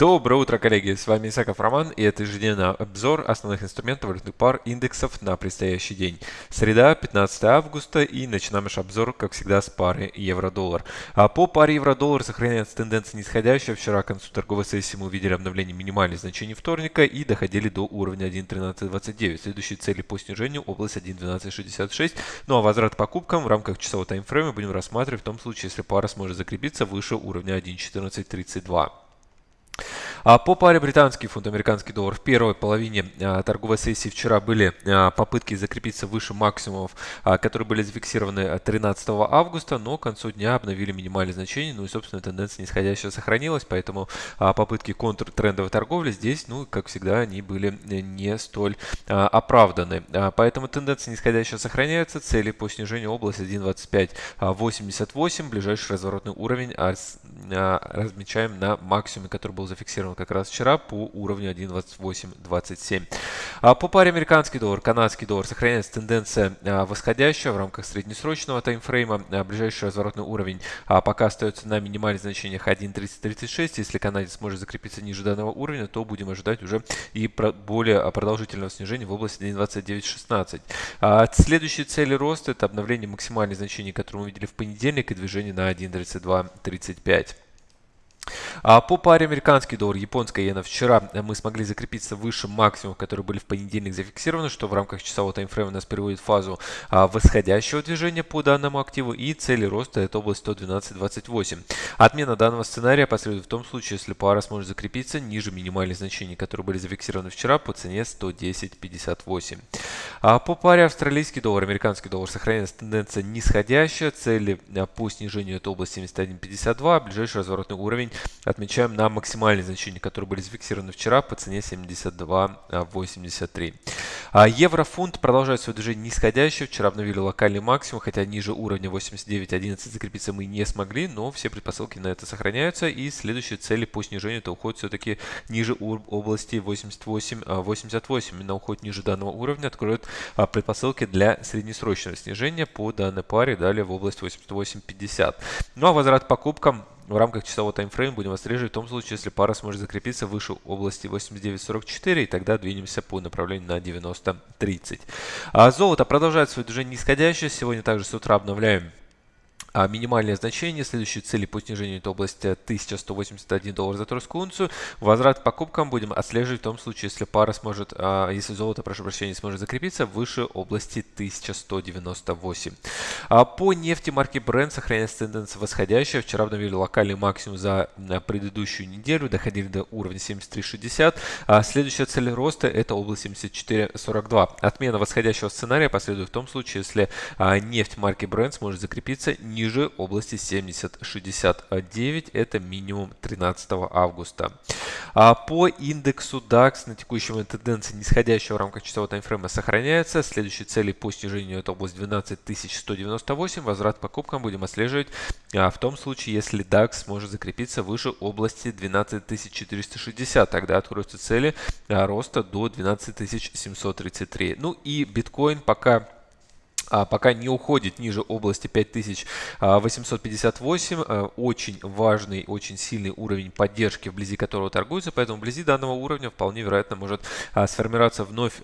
Доброе утро, коллеги! С вами Исаков Роман и это ежедневный обзор основных инструментов валютных пар индексов на предстоящий день. Среда, 15 августа и начинаем наш обзор, как всегда, с пары евро-доллар. А по паре евро-доллар сохраняется тенденция нисходящая. Вчера к концу торговой сессии мы увидели обновление минимальных значений вторника и доходили до уровня 1.1329. Следующие цели по снижению область 1.1266. Ну а возврат покупкам в рамках часового таймфрейма будем рассматривать в том случае, если пара сможет закрепиться выше уровня 1.1432. А по паре британский фунт, американский доллар в первой половине а, торговой сессии вчера были а, попытки закрепиться выше максимумов, которые были зафиксированы 13 августа, но к концу дня обновили минимальные значения, ну и, собственно, тенденция нисходящая сохранилась, поэтому попытки контртрендовой торговли здесь, ну, как всегда, они были не столь оправданы. Поэтому тенденция нисходящая сохраняется, цели по снижению области 1.2588, ближайший разворотный уровень размечаем на максимуме, который был зафиксирован как раз вчера по уровню 1.2827. А по паре американский доллар, канадский доллар сохраняется тенденция а, восходящая в рамках среднесрочного таймфрейма. А, ближайший разворотный уровень пока остается на минимальных значениях 1.3036. Если канадец сможет закрепиться ниже данного уровня, то будем ожидать уже и более продолжительного снижения в области 1.2916. Следующие цели роста это обновление максимальных значений, которые мы видели в понедельник, и движение на 1.3235. А по паре американский доллар, японская иена вчера мы смогли закрепиться выше максимумов, которые были в понедельник зафиксированы, что в рамках часового таймфрейма нас приводит в фазу а, восходящего движения по данному активу и цели роста это область 112.28. Отмена данного сценария последует в том случае, если пара сможет закрепиться ниже минимальных значений, которые были зафиксированы вчера по цене 110.58. А по паре австралийский доллар, американский доллар сохраняется тенденция нисходящая, цели а, по снижению это область 71.52, ближайший разворотный уровень отмечаем на максимальные значения, которые были зафиксированы вчера по цене 72.83. А еврофунт продолжает свое движение нисходящее. Вчера обновили локальный максимум, хотя ниже уровня 89.11 закрепиться мы не смогли, но все предпосылки на это сохраняются. И следующие цели по снижению это уход все-таки ниже области 88.88. Именно уход ниже данного уровня откроет а, предпосылки для среднесрочного снижения по данной паре далее в область 88.50. Ну а возврат покупкам в рамках часового таймфрейма будем отслеживать в том случае, если пара сможет закрепиться выше области 89.44, и тогда двинемся по направлению на 90.30. А золото продолжает свое движение нисходящее. Сегодня также с утра обновляем а минимальное значение, следующие цели по снижению это область 1181 доллар за тройскую унцию. Возврат к покупкам будем отслеживать в том случае, если пара сможет, а, если золото, прошу прощения, сможет закрепиться выше области 1198. А по нефти марки Brent сохраняется тенденция восходящая. Вчера обновили локальный максимум за предыдущую неделю, доходили до уровня 73.60. А следующая цель роста это область 74.42. Отмена восходящего сценария последует в том случае, если а, нефть марки Brent сможет закрепиться не ниже области 70.69, это минимум 13 августа. А по индексу DAX на текущем момент тенденция нисходящая в рамках часового таймфрейма сохраняется. Следующие цели по снижению это область 12198. Возврат покупкам будем отслеживать а, в том случае, если DAX сможет закрепиться выше области 12460. Тогда откроются цели а, роста до 12733. Ну и биткоин пока пока не уходит ниже области 5858. А, очень важный, очень сильный уровень поддержки, вблизи которого торгуется, поэтому вблизи данного уровня вполне вероятно может а, сформироваться вновь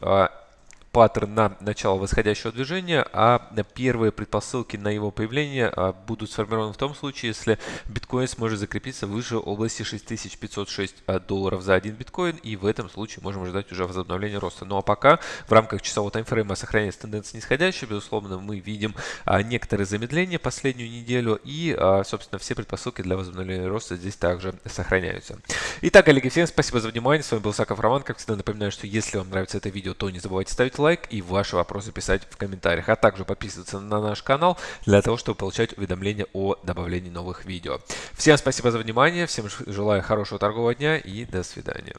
паттерн на начало восходящего движения, а первые предпосылки на его появление а, будут сформированы в том случае, если биткоин сможет закрепиться выше области 6506 а, долларов за один биткоин, и в этом случае можем ожидать уже возобновления роста. Ну а пока в рамках часового таймфрейма сохраняется тенденция нисходящая, безусловно, мы видим а, некоторые замедления последнюю неделю, и, собственно, все предпосылки для возобновления роста здесь также сохраняются. Итак, коллеги, всем спасибо за внимание, с вами был Саков Роман, как всегда напоминаю, что если вам нравится это видео, то не забывайте ставить лайк, лайк и ваши вопросы писать в комментариях. А также подписываться на наш канал для того, чтобы получать уведомления о добавлении новых видео. Всем спасибо за внимание, всем желаю хорошего торгового дня и до свидания.